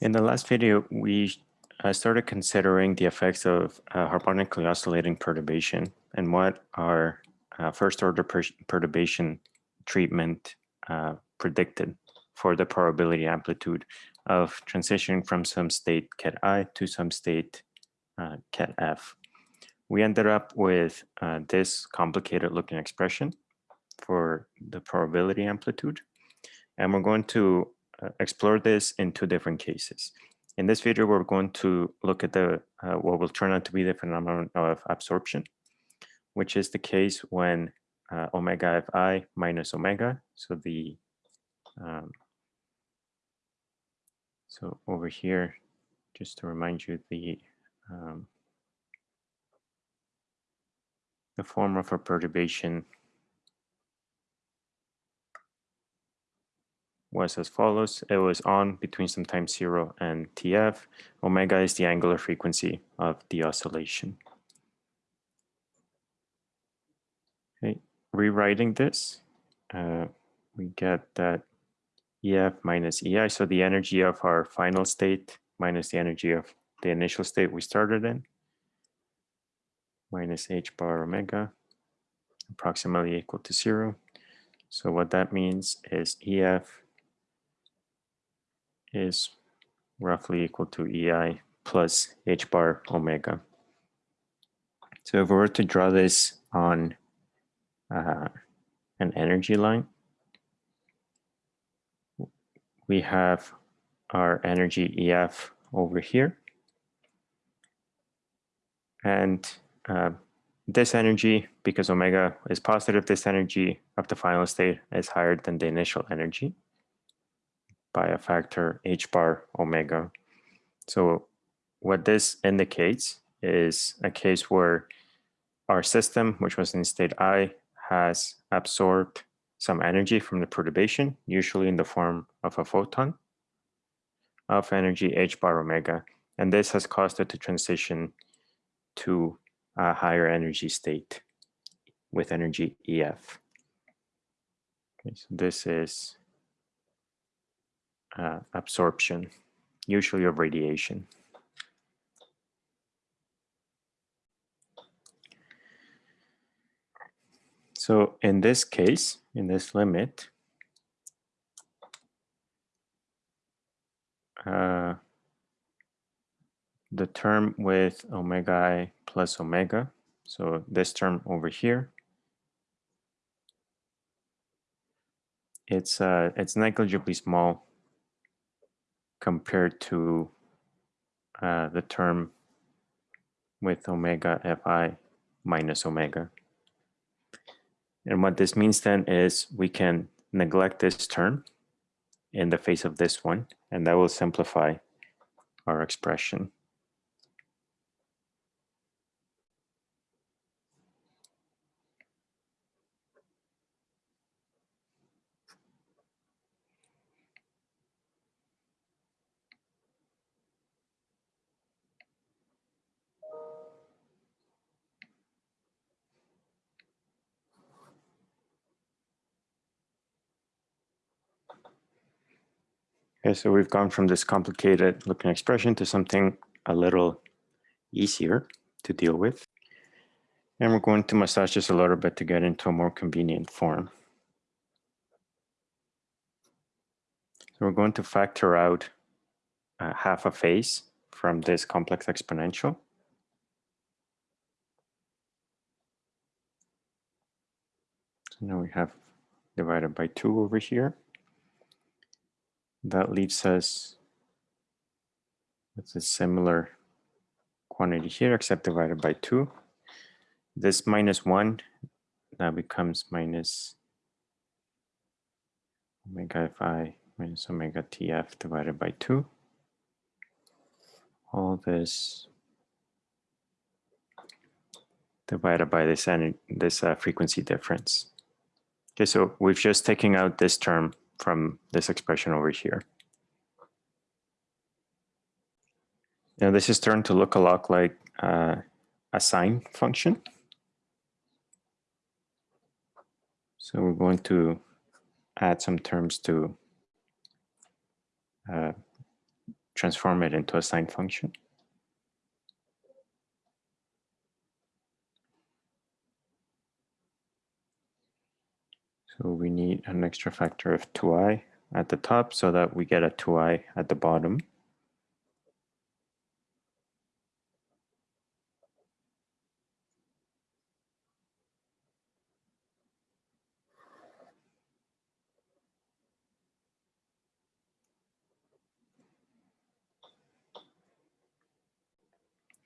In the last video, we uh, started considering the effects of uh, harmonically oscillating perturbation and what our uh, first order per perturbation treatment uh, predicted for the probability amplitude of transitioning from some state ket i to some state uh, ket f. We ended up with uh, this complicated looking expression for the probability amplitude. And we're going to explore this in two different cases. In this video, we're going to look at the uh, what will turn out to be the phenomenon of absorption, which is the case when uh, omega fi minus omega, so the um, so over here, just to remind you, the um, the form of a perturbation was as follows. It was on between some time zero and TF. Omega is the angular frequency of the oscillation. Okay, rewriting this, uh, we get that EF minus EI, so the energy of our final state minus the energy of the initial state we started in, minus h bar omega, approximately equal to zero. So what that means is EF is roughly equal to EI plus h bar omega. So if we were to draw this on uh, an energy line, we have our energy EF over here. And uh, this energy, because omega is positive, this energy of the final state is higher than the initial energy by a factor h bar omega. So what this indicates is a case where our system, which was in state I, has absorbed some energy from the perturbation, usually in the form of a photon of energy h bar omega. And this has caused it to transition to a higher energy state with energy EF. Okay, so this is uh, absorption, usually of radiation. So in this case, in this limit, uh, the term with omega i plus omega, so this term over here, it's uh, it's negligibly small compared to uh, the term with omega fi minus omega. And what this means then is we can neglect this term in the face of this one, and that will simplify our expression. Okay, so we've gone from this complicated looking expression to something a little easier to deal with. And we're going to massage this a little bit to get into a more convenient form. So we're going to factor out uh, half a phase from this complex exponential. So now we have divided by 2 over here that leaves us with a similar quantity here, except divided by 2. This minus 1 now becomes minus omega fi minus omega tf divided by 2. All this divided by this, this uh, frequency difference. Okay, so we've just taken out this term from this expression over here. Now this is turned to look a lot like uh, a sine function. So we're going to add some terms to uh, transform it into a sine function. So we an extra factor of 2i at the top so that we get a 2i at the bottom.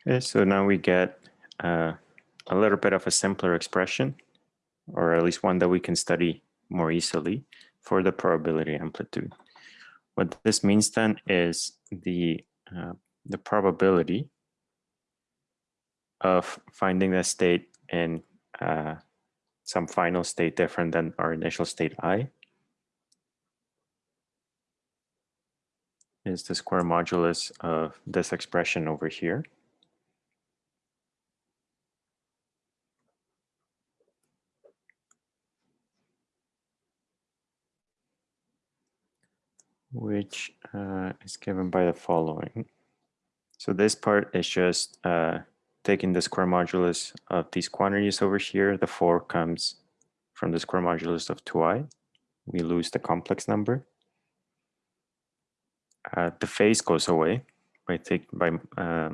Okay, so now we get uh, a little bit of a simpler expression, or at least one that we can study more easily for the probability amplitude. What this means then is the, uh, the probability of finding the state in uh, some final state different than our initial state i is the square modulus of this expression over here. Which uh, is given by the following. So this part is just uh, taking the square modulus of these quantities over here. The 4 comes from the square modulus of 2i. We lose the complex number. Uh, the phase goes away by, take, by uh,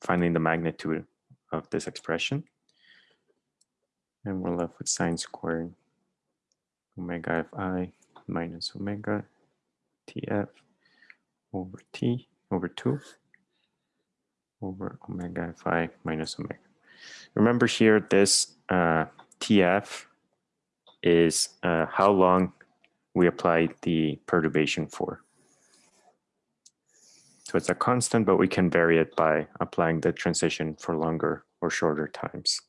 finding the magnitude of this expression. And we're left with sine squared omega of i minus omega tf over t over 2 over omega fi minus omega. Remember here, this uh, tf is uh, how long we apply the perturbation for. So it's a constant, but we can vary it by applying the transition for longer or shorter times.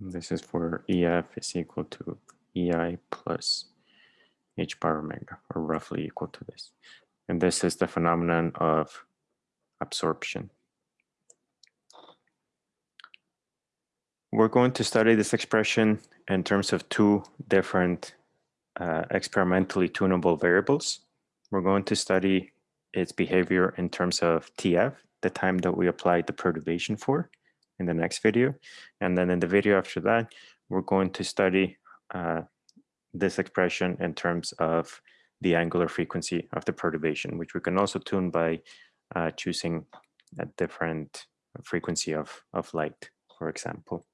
This is for EF is equal to EI plus H bar omega, or roughly equal to this. And this is the phenomenon of absorption. We're going to study this expression in terms of two different uh, experimentally tunable variables. We're going to study its behavior in terms of TF, the time that we applied the perturbation for, in the next video. And then in the video after that, we're going to study uh, this expression in terms of the angular frequency of the perturbation, which we can also tune by uh, choosing a different frequency of, of light, for example.